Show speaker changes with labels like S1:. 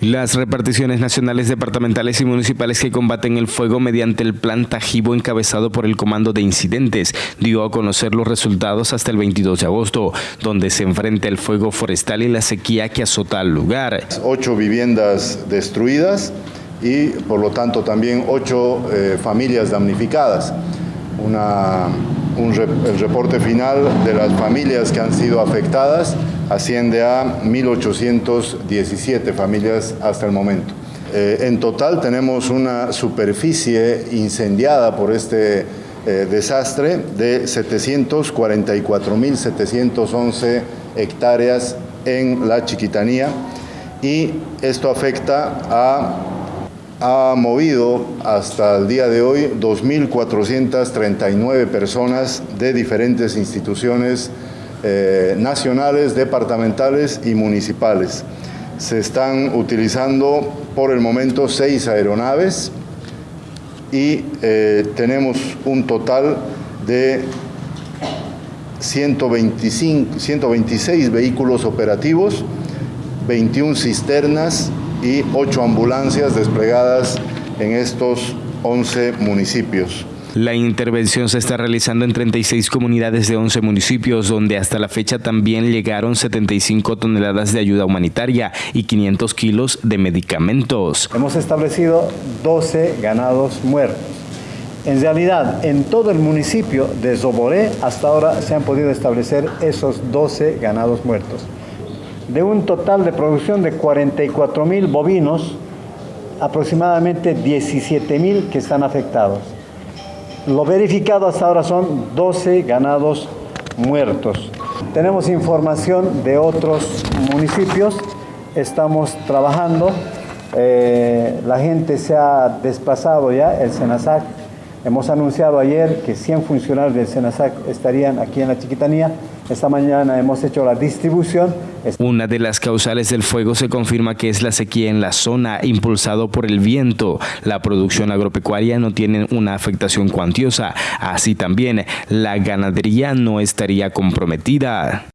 S1: Las reparticiones nacionales, departamentales y municipales que combaten el fuego mediante el plan Tajibo encabezado por el Comando de Incidentes dio a conocer los resultados hasta el 22 de agosto, donde se enfrenta el fuego forestal y la sequía que azota al lugar.
S2: Ocho viviendas destruidas y por lo tanto también ocho eh, familias damnificadas. Una, el reporte final de las familias que han sido afectadas asciende a 1.817 familias hasta el momento. Eh, en total tenemos una superficie incendiada por este eh, desastre de 744.711 hectáreas en la Chiquitanía y esto afecta a ha movido hasta el día de hoy 2.439 personas de diferentes instituciones eh, nacionales, departamentales y municipales. Se están utilizando por el momento seis aeronaves y eh, tenemos un total de 125, 126 vehículos operativos, 21 cisternas y 8 ambulancias desplegadas en estos 11 municipios.
S1: La intervención se está realizando en 36 comunidades de 11 municipios, donde hasta la fecha también llegaron 75 toneladas de ayuda humanitaria y 500 kilos de medicamentos.
S3: Hemos establecido 12 ganados muertos. En realidad, en todo el municipio de Zoboré, hasta ahora se han podido establecer esos 12 ganados muertos. De un total de producción de 44 mil bovinos, aproximadamente 17 mil que están afectados. Lo verificado hasta ahora son 12 ganados muertos. Tenemos información de otros municipios, estamos trabajando, eh, la gente se ha desplazado ya, el SENASAC. Hemos anunciado ayer que 100 funcionarios del SENASAC estarían aquí en la Chiquitanía. Esta mañana hemos hecho la distribución.
S1: Una de las causales del fuego se confirma que es la sequía en la zona, impulsado por el viento. La producción agropecuaria no tiene una afectación cuantiosa. Así también, la ganadería no estaría comprometida.